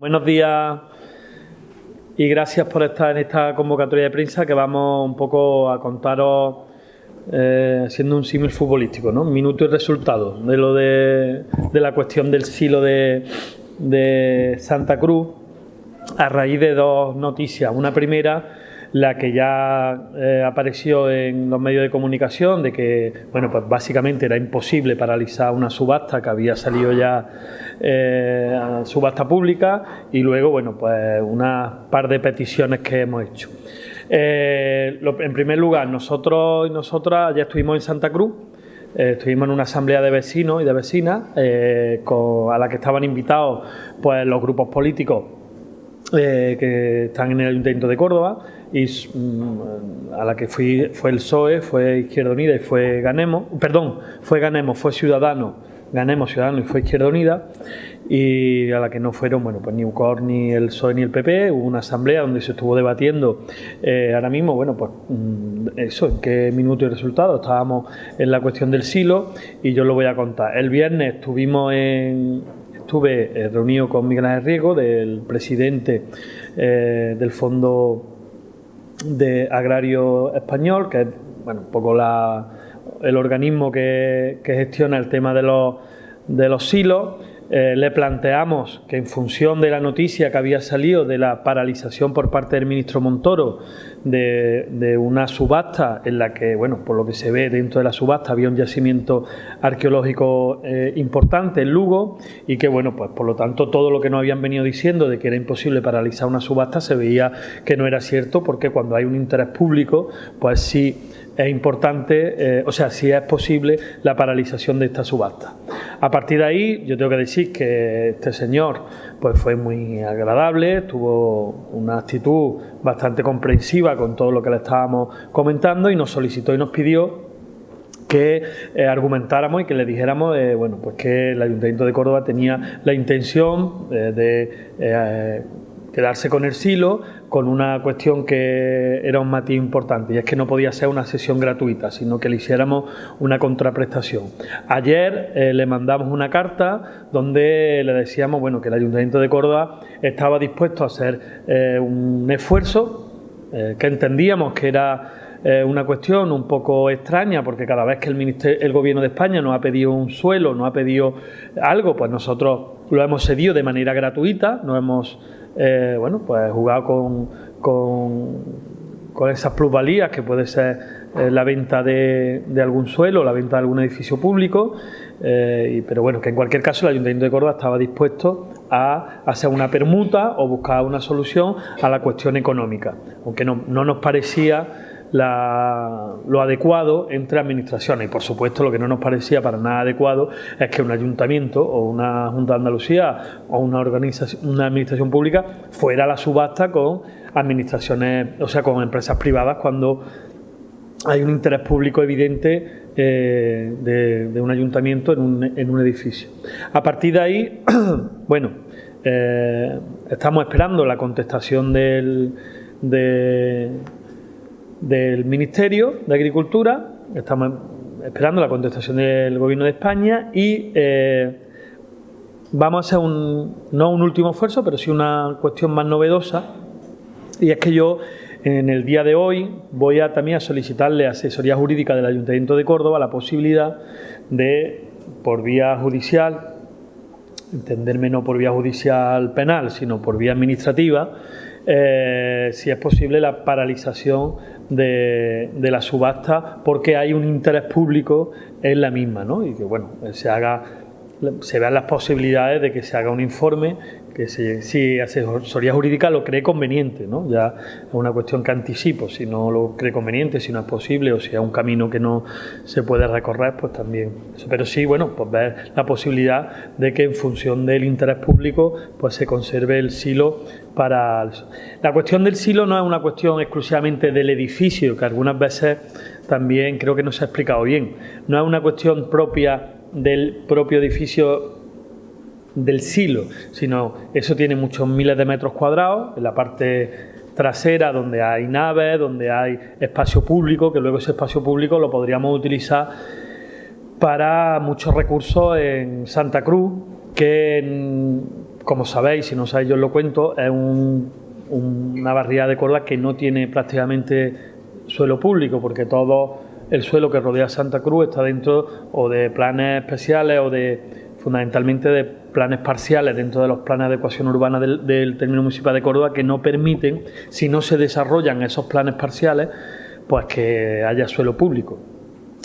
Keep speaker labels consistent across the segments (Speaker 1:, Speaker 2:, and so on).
Speaker 1: Buenos días y gracias por estar en esta convocatoria de prensa que vamos un poco a contaros eh, siendo un símil futbolístico, ¿no? Minuto y resultado de lo de, la cuestión del silo de, de Santa Cruz a raíz de dos noticias. Una primera la que ya eh, apareció en los medios de comunicación de que, bueno, pues básicamente era imposible paralizar una subasta que había salido ya eh, a subasta pública y luego, bueno, pues una par de peticiones que hemos hecho. Eh, en primer lugar, nosotros y nosotras ya estuvimos en Santa Cruz, estuvimos en una asamblea de vecinos y de vecinas a la que estaban invitados pues los grupos políticos que están en el Ayuntamiento de Córdoba y mm, a la que fui fue el PSOE, fue Izquierda Unida y fue Ganemos, perdón, fue Ganemos, fue Ciudadano, Ganemos, Ciudadano y fue Izquierda Unida y a la que no fueron, bueno, pues ni UCOR, ni el PSOE, ni el PP, hubo una asamblea donde se estuvo debatiendo eh, ahora mismo, bueno, pues mm, eso, en qué minuto y resultado, estábamos en la cuestión del silo y yo lo voy a contar. El viernes estuvimos en, estuve eh, reunido con Miguel Ángel Riego, del presidente eh, del Fondo de Agrario Español, que es bueno, un poco la, el organismo que, que, gestiona el tema de los, de los silos. Eh, le planteamos que en función de la noticia que había salido de la paralización por parte del ministro Montoro de, una subasta en la que, bueno, por lo que se ve dentro de la subasta había un yacimiento arqueológico eh, importante en Lugo y que, bueno, pues por lo tanto todo lo que nos habían venido diciendo de que era imposible paralizar una subasta se veía que no era cierto porque cuando hay un interés público, pues sí es importante, eh, o sea, si es posible la paralización de esta subasta. A partir de ahí, yo tengo que decir que este señor pues fue muy agradable, tuvo una actitud bastante comprensiva con todo lo que le estábamos comentando y nos solicitó y nos pidió que eh, argumentáramos y que le dijéramos eh, bueno, pues que el Ayuntamiento de Córdoba tenía la intención de quedarse con el silo con una cuestión que era un matiz importante y es que no podía ser una sesión gratuita, sino que le hiciéramos una contraprestación. Ayer eh, le mandamos una carta donde le decíamos bueno, que el Ayuntamiento de Córdoba estaba dispuesto a hacer eh, un esfuerzo, eh, que entendíamos que era una cuestión un poco extraña porque cada vez que el, el Gobierno de España nos ha pedido un suelo, nos ha pedido algo, pues nosotros lo hemos cedido de manera gratuita, no hemos eh, bueno, pues jugado con, con, esas plusvalías que puede ser eh, la venta de, algún suelo, la venta de algún edificio público, eh, pero bueno, que en cualquier caso el Ayuntamiento de Córdoba estaba dispuesto a hacer una permuta o buscar una solución a la cuestión económica, aunque no, no nos parecía lo adecuado entre administraciones. Y por supuesto lo que no nos parecía para nada adecuado es que un ayuntamiento o una Junta de Andalucía o una organización, una administración pública fuera a la subasta con administraciones, o sea, con empresas privadas cuando hay un interés público evidente eh, de, un ayuntamiento en un, en un, edificio. A partir de ahí, bueno, eh, estamos esperando la contestación del, de, del Ministerio de Agricultura, estamos esperando la contestación del Gobierno de España y eh, vamos a hacer un, no un último esfuerzo, pero sí una cuestión más novedosa. Y es que yo en el día de hoy voy a también a solicitarle a asesoría jurídica del Ayuntamiento de Córdoba la posibilidad de, por vía judicial, entenderme no por vía judicial penal, sino por vía administrativa, eh, si es posible la paralización de, la subasta porque hay un interés público en la misma ¿no? y que bueno se haga se vean las posibilidades de que se haga un informe que si asesoría jurídica lo cree conveniente, ¿no? Ya es una cuestión que anticipo, si no lo cree conveniente, si no es posible o si es un camino que no se puede recorrer, pues también. Pero sí, bueno, pues ver la posibilidad de que en función del interés público pues se conserve el silo para... La cuestión del silo no es una cuestión exclusivamente del edificio, que algunas veces también creo que no se ha explicado bien. No es una cuestión propia del propio edificio del silo, sino eso tiene muchos miles de metros cuadrados en la parte trasera donde hay naves, donde hay espacio público, que luego ese espacio público lo podríamos utilizar para muchos recursos en Santa Cruz, que como sabéis, si no sabéis yo os lo cuento, es una barriada de Córdoba que no tiene prácticamente suelo público, porque todo el suelo que rodea Santa Cruz está dentro o de planes especiales o de fundamentalmente de planes parciales dentro de los planes de adecuación urbana del, del término municipal de Córdoba que no permiten, si no se desarrollan esos planes parciales, pues que haya suelo público.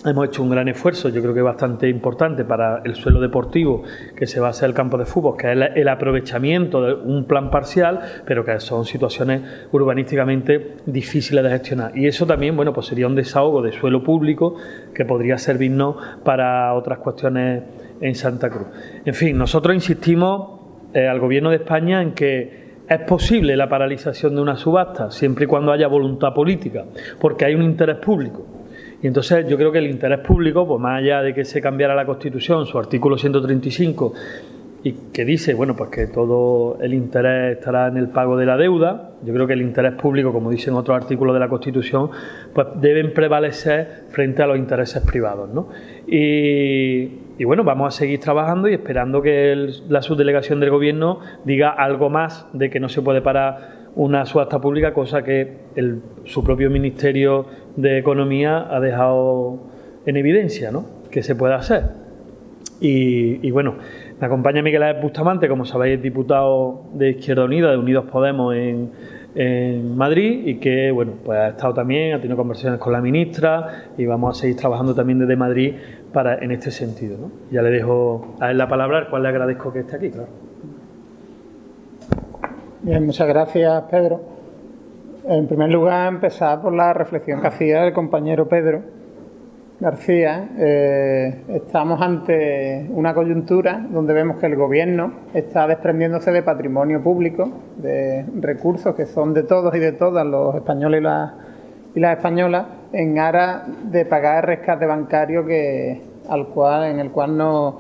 Speaker 1: Hemos hecho un gran esfuerzo, yo creo que bastante importante para el suelo deportivo que se basa en el campo de fútbol, que es el, aprovechamiento de un plan parcial, pero que son situaciones urbanísticamente difíciles de gestionar. Y eso también, bueno, pues sería un desahogo de suelo público que podría servirnos para otras cuestiones en Santa Cruz. En fin, nosotros insistimos eh, al Gobierno de España en que es posible la paralización de una subasta siempre y cuando haya voluntad política, porque hay un interés público. Y entonces yo creo que el interés público, pues más allá de que se cambiara la Constitución, su artículo 135, y que dice, bueno, pues que todo el interés estará en el pago de la deuda, yo creo que el interés público, como dicen otros artículos de la Constitución, pues deben prevalecer frente a los intereses privados, ¿no? Y, bueno, vamos a seguir trabajando y esperando que la subdelegación del Gobierno diga algo más de que no se puede parar una subasta pública, cosa que su propio Ministerio de Economía ha dejado en evidencia, ¿no? Que se puede hacer. Y, bueno, me acompaña Miguel Ángel Bustamante, como sabéis, diputado de Izquierda Unida, de Unidos Podemos en, en Madrid y que bueno pues ha estado también, ha tenido conversaciones con la ministra y vamos a seguir trabajando también desde Madrid para en este sentido. ¿no? Ya le dejo a él la palabra, al cual le agradezco que esté aquí, claro.
Speaker 2: Bien, muchas gracias Pedro. En primer lugar, empezar por la reflexión que hacía el compañero Pedro García, eh, estamos ante una coyuntura donde vemos que el Gobierno está desprendiéndose de patrimonio público, de recursos que son de todos y de todas los españoles y las, españolas, en aras de pagar el rescate bancario que, al cual, en el cual nos,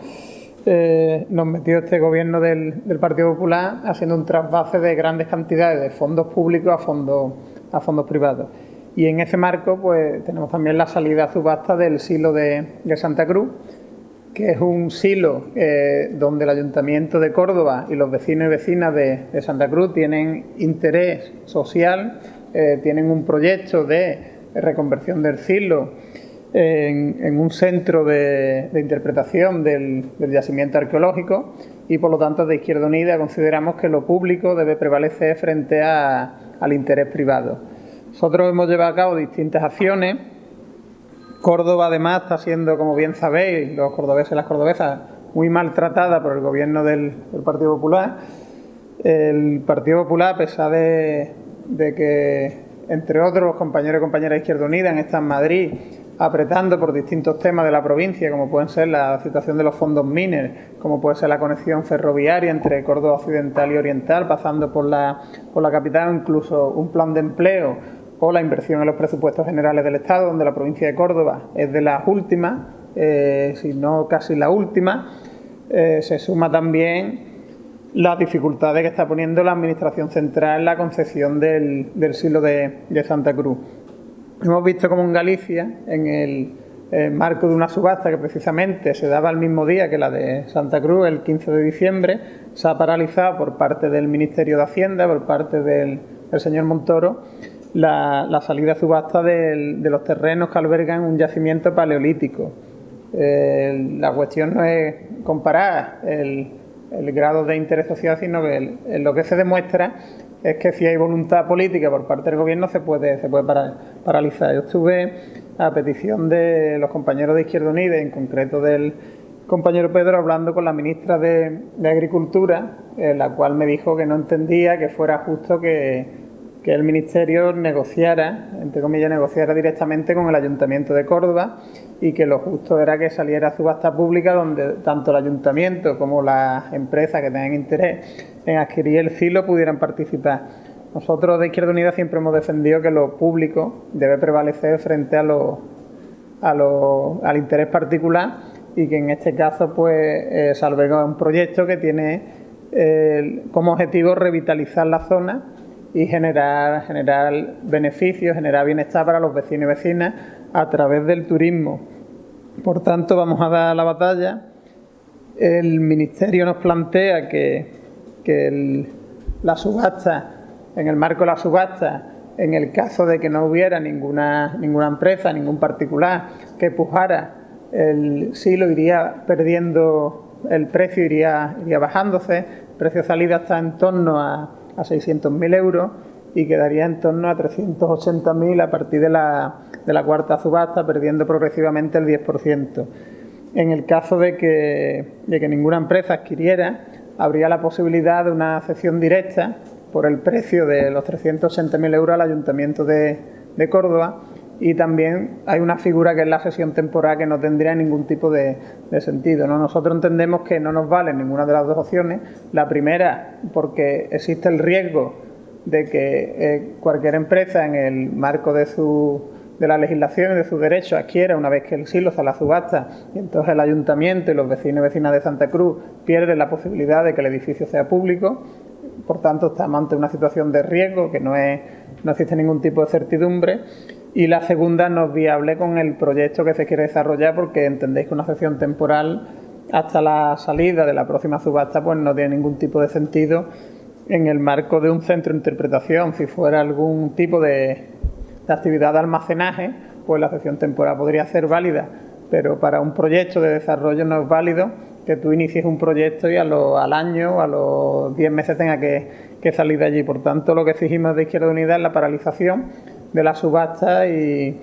Speaker 2: eh, nos metió este Gobierno del, Partido Popular, haciendo un trasvase de grandes cantidades de fondos públicos a fondos, a fondos privados. Y en ese marco pues tenemos también la salida a subasta del silo de, Santa Cruz, que es un silo eh, donde el Ayuntamiento de Córdoba y los vecinos y vecinas de, Santa Cruz tienen interés social, eh, tienen un proyecto de reconversión del silo en, un centro de, interpretación del, yacimiento arqueológico y por lo tanto de Izquierda Unida consideramos que lo público debe prevalecer frente al interés privado. Nosotros hemos llevado a cabo distintas acciones. Córdoba, además, está siendo, como bien sabéis, los cordobeses y las cordobesas, muy maltratada por el gobierno del, Partido Popular. El Partido Popular, a pesar de, que, entre otros, compañeros y compañeras de Izquierda Unida han estado en Madrid apretando por distintos temas de la provincia, como pueden ser la situación de los fondos MINER, como puede ser la conexión ferroviaria entre Córdoba Occidental y Oriental, pasando por la, por la capital, incluso un plan de empleo o la inversión en los presupuestos generales del Estado, donde la provincia de Córdoba es de las últimas, eh, si no casi la última, eh, se suma también las dificultades que está poniendo la Administración Central en la concesión del, del silo de, Santa Cruz. Hemos visto como en Galicia, en el, marco de una subasta que precisamente se daba el mismo día que la de Santa Cruz, el 15 de diciembre, se ha paralizado por parte del Ministerio de Hacienda, por parte del, señor Montoro, la, salida a subasta de, los terrenos que albergan un yacimiento paleolítico. la cuestión no es comparar el, grado de interés social, sino que lo que se demuestra es que si hay voluntad política por parte del gobierno se puede, se puede paralizar. Yo estuve a petición de los compañeros de Izquierda Unida, en concreto del compañero Pedro, hablando con la ministra de, Agricultura, la cual me dijo que no entendía que fuera justo que que el Ministerio negociara, entre comillas, negociara directamente con el Ayuntamiento de Córdoba y que lo justo era que saliera a subasta pública donde tanto el Ayuntamiento como las empresas que tengan interés en adquirir el filo pudieran participar. Nosotros de Izquierda Unida siempre hemos defendido que lo público debe prevalecer frente a lo, a lo, al interés particular y que en este caso pues eh, un proyecto que tiene eh, como objetivo revitalizar la zona y generar, generar beneficios, generar bienestar para los vecinos y vecinas a través del turismo. Por tanto, vamos a dar la batalla. El Ministerio nos plantea que que la subasta, en el marco de la subasta, en el caso de que no hubiera ninguna, ninguna empresa, ningún particular que pujara, el silo iría perdiendo, el precio iría, iría bajándose, el precio de salida está en torno a, a 600.000 euros y quedaría en torno a 380.000 a partir de la, de la cuarta subasta, perdiendo progresivamente el 10%. En el caso de que, de que ninguna empresa adquiriera, habría la posibilidad de una cesión directa por el precio de los 380.000 euros al Ayuntamiento de, de, Córdoba y también hay una figura que es la cesión temporal que no tendría ningún tipo de, de, sentido. ¿no? Nosotros entendemos que no nos vale ninguna de las dos opciones. La primera, porque existe el riesgo de que eh, cualquier empresa en el marco de su de la legislación y de sus derechos adquiera una vez que el silo a la subasta y entonces el ayuntamiento y los vecinos y vecinas de Santa Cruz pierden la posibilidad de que el edificio sea público. Por tanto, estamos ante una situación de riesgo que no, es, no existe ningún tipo de certidumbre. Y la segunda no es viable con el proyecto que se quiere desarrollar porque entendéis que una sesión temporal hasta la salida de la próxima subasta pues no tiene ningún tipo de sentido en el marco de un centro de interpretación. Si fuera algún tipo de actividad de almacenaje, pues la sesión temporal podría ser válida, pero para un proyecto de desarrollo no es válido que tú inicies un proyecto y a lo, al año a los 10 meses tenga que, que, salir de allí. Por tanto, lo que exigimos de Izquierda Unida es la paralización de la subasta y,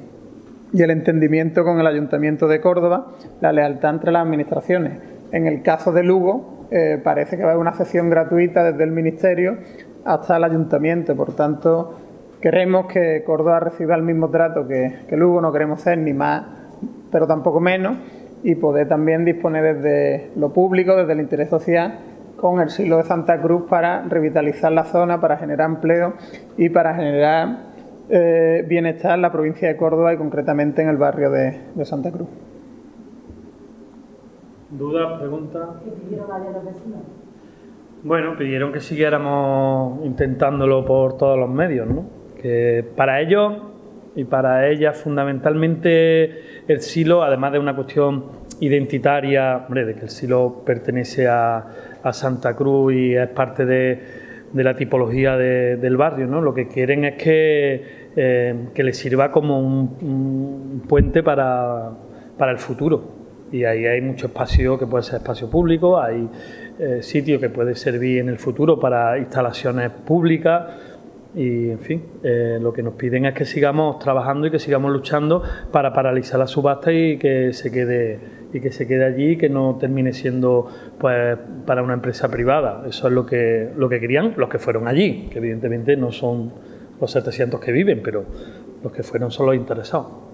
Speaker 2: el entendimiento con el Ayuntamiento de Córdoba, la lealtad entre las administraciones. En el caso de Lugo, eh, parece que va a haber una sesión gratuita desde el Ministerio hasta el Ayuntamiento. Por tanto, Queremos que Córdoba reciba el mismo trato que, que Lugo, no queremos ser ni más, pero tampoco menos, y poder también disponer desde lo público, desde el interés social, con el silo de Santa Cruz para revitalizar la zona, para generar empleo y para generar eh, bienestar en la provincia de Córdoba y concretamente en el barrio de, de Santa Cruz.
Speaker 1: ¿Dudas, preguntas? Bueno, pidieron que siguiéramos intentándolo por todos los medios, ¿no? que para ellos y para ellas fundamentalmente el silo, además de una cuestión identitaria, hombre, de que el silo pertenece a, Santa Cruz y es parte de, la tipología del barrio, ¿no? Lo que quieren es que, eh, que les sirva como un, puente para, el futuro. Y ahí hay mucho espacio que puede ser espacio público, hay eh, sitio que puede servir en el futuro para instalaciones públicas, y en fin, eh, lo que nos piden es que sigamos trabajando y que sigamos luchando para paralizar la subasta y que se quede y que se quede allí y que no termine siendo pues para una empresa privada. Eso es lo que lo que querían los que fueron allí, que evidentemente no son los 700 que viven, pero los que fueron son los interesados.